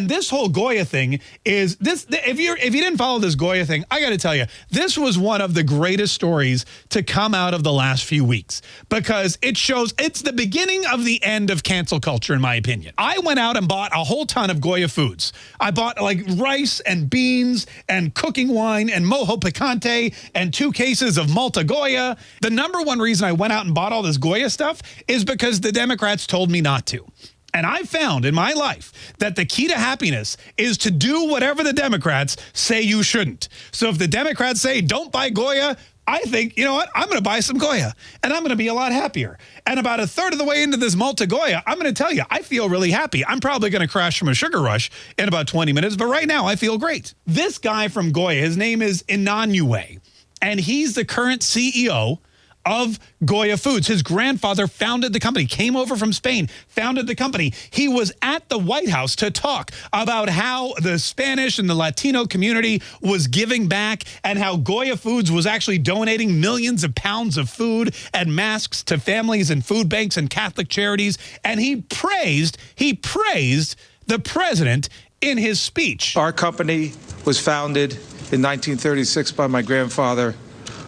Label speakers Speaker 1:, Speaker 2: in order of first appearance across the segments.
Speaker 1: And this whole Goya thing is this. If you if you didn't follow this Goya thing, I got to tell you, this was one of the greatest stories to come out of the last few weeks because it shows it's the beginning of the end of cancel culture, in my opinion. I went out and bought a whole ton of Goya foods. I bought like rice and beans and cooking wine and mojo picante and two cases of Malta Goya. The number one reason I went out and bought all this Goya stuff is because the Democrats told me not to. And I've found in my life that the key to happiness is to do whatever the Democrats say you shouldn't. So if the Democrats say don't buy Goya, I think, you know what, I'm going to buy some Goya and I'm going to be a lot happier. And about a third of the way into this Malta Goya, I'm going to tell you, I feel really happy. I'm probably going to crash from a sugar rush in about 20 minutes, but right now I feel great. This guy from Goya, his name is Unanue, and he's the current CEO of Goya Foods. His grandfather founded the company, came over from Spain, founded the company. He was at the White House to talk about how the Spanish and the Latino community was giving back and how Goya Foods was actually donating millions of pounds of food and masks to families and food banks and Catholic charities. And he praised, he praised the president in his speech.
Speaker 2: Our company was founded in 1936 by my grandfather,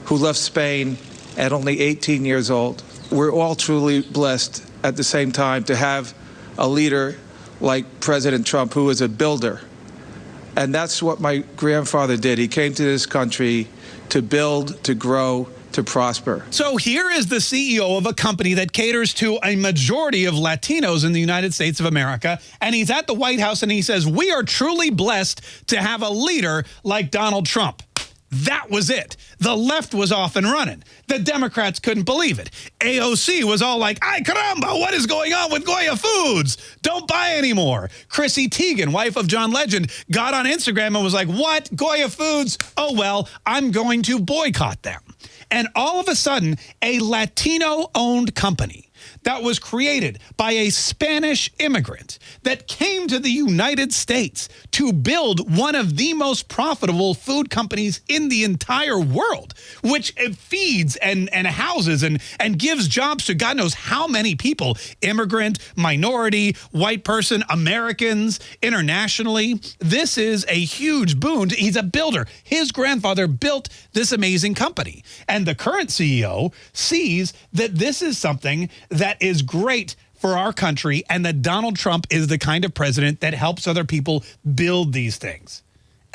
Speaker 2: who left Spain at only 18 years old. We're all truly blessed at the same time to have a leader like President Trump who is a builder. And that's what my grandfather did. He came to this country to build, to grow, to prosper.
Speaker 1: So here is the CEO of a company that caters to a majority of Latinos in the United States of America. And he's at the White House and he says, we are truly blessed to have a leader like Donald Trump. That was it. The left was off and running. The Democrats couldn't believe it. AOC was all like, ay caramba, what is going on with Goya Foods? Don't buy anymore. Chrissy Teigen, wife of John Legend, got on Instagram and was like, what? Goya Foods? Oh, well, I'm going to boycott them. And all of a sudden, a Latino-owned company that was created by a Spanish immigrant that came to the United States to build one of the most profitable food companies in the entire world, which feeds and, and houses and, and gives jobs to God knows how many people, immigrant, minority, white person, Americans, internationally. This is a huge boon. He's a builder. His grandfather built this amazing company. And the current CEO sees that this is something that is great for our country and that Donald Trump is the kind of president that helps other people build these things.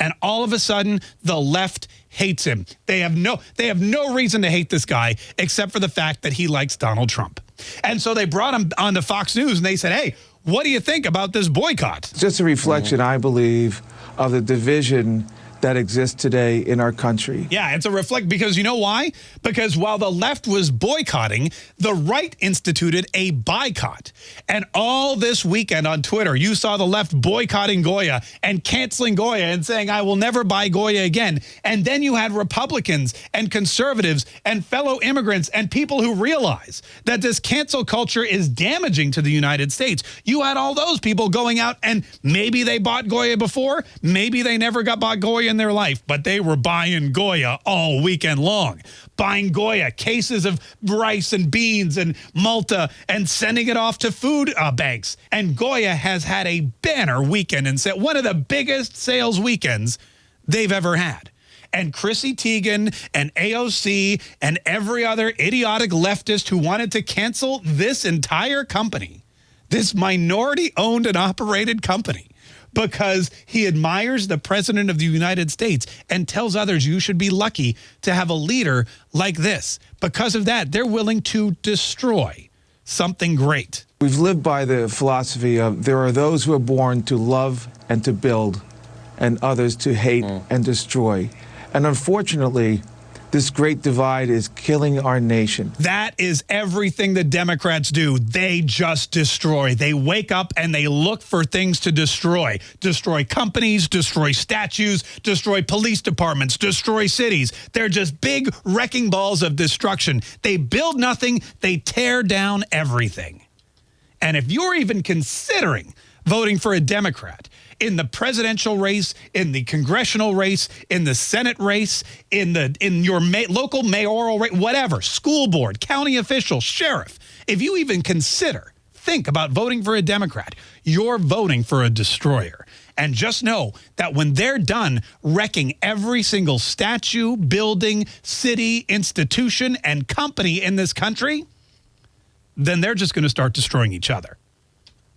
Speaker 1: And all of a sudden, the left hates him. They have no they have no reason to hate this guy except for the fact that he likes Donald Trump. And so they brought him on to Fox News and they said, hey, what do you think about this boycott?
Speaker 2: It's Just a reflection, I believe, of the division that exists today in our country.
Speaker 1: Yeah, it's a reflect because you know why? Because while the left was boycotting, the right instituted a boycott. And all this weekend on Twitter, you saw the left boycotting Goya and canceling Goya and saying, I will never buy Goya again. And then you had Republicans and conservatives and fellow immigrants and people who realize that this cancel culture is damaging to the United States. You had all those people going out and maybe they bought Goya before, maybe they never got bought Goya in their life, but they were buying Goya all weekend long. Buying Goya, cases of rice and beans and Malta, and sending it off to food uh, banks. And Goya has had a banner weekend and set one of the biggest sales weekends they've ever had. And Chrissy Teigen and AOC and every other idiotic leftist who wanted to cancel this entire company, this minority owned and operated company, because he admires the president of the United States and tells others you should be lucky to have a leader like this. Because of that, they're willing to destroy something great.
Speaker 2: We've lived by the philosophy of there are those who are born to love and to build and others to hate mm. and destroy. And unfortunately, this great divide is killing our nation.
Speaker 1: That is everything the Democrats do. They just destroy. They wake up and they look for things to destroy. Destroy companies, destroy statues, destroy police departments, destroy cities. They're just big wrecking balls of destruction. They build nothing. They tear down everything. And if you're even considering voting for a Democrat, in the presidential race, in the congressional race, in the Senate race, in the in your ma local mayoral race, whatever, school board, county official, sheriff, if you even consider, think about voting for a Democrat, you're voting for a destroyer. And just know that when they're done wrecking every single statue, building, city, institution, and company in this country, then they're just going to start destroying each other.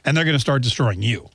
Speaker 1: And they're going to start destroying you.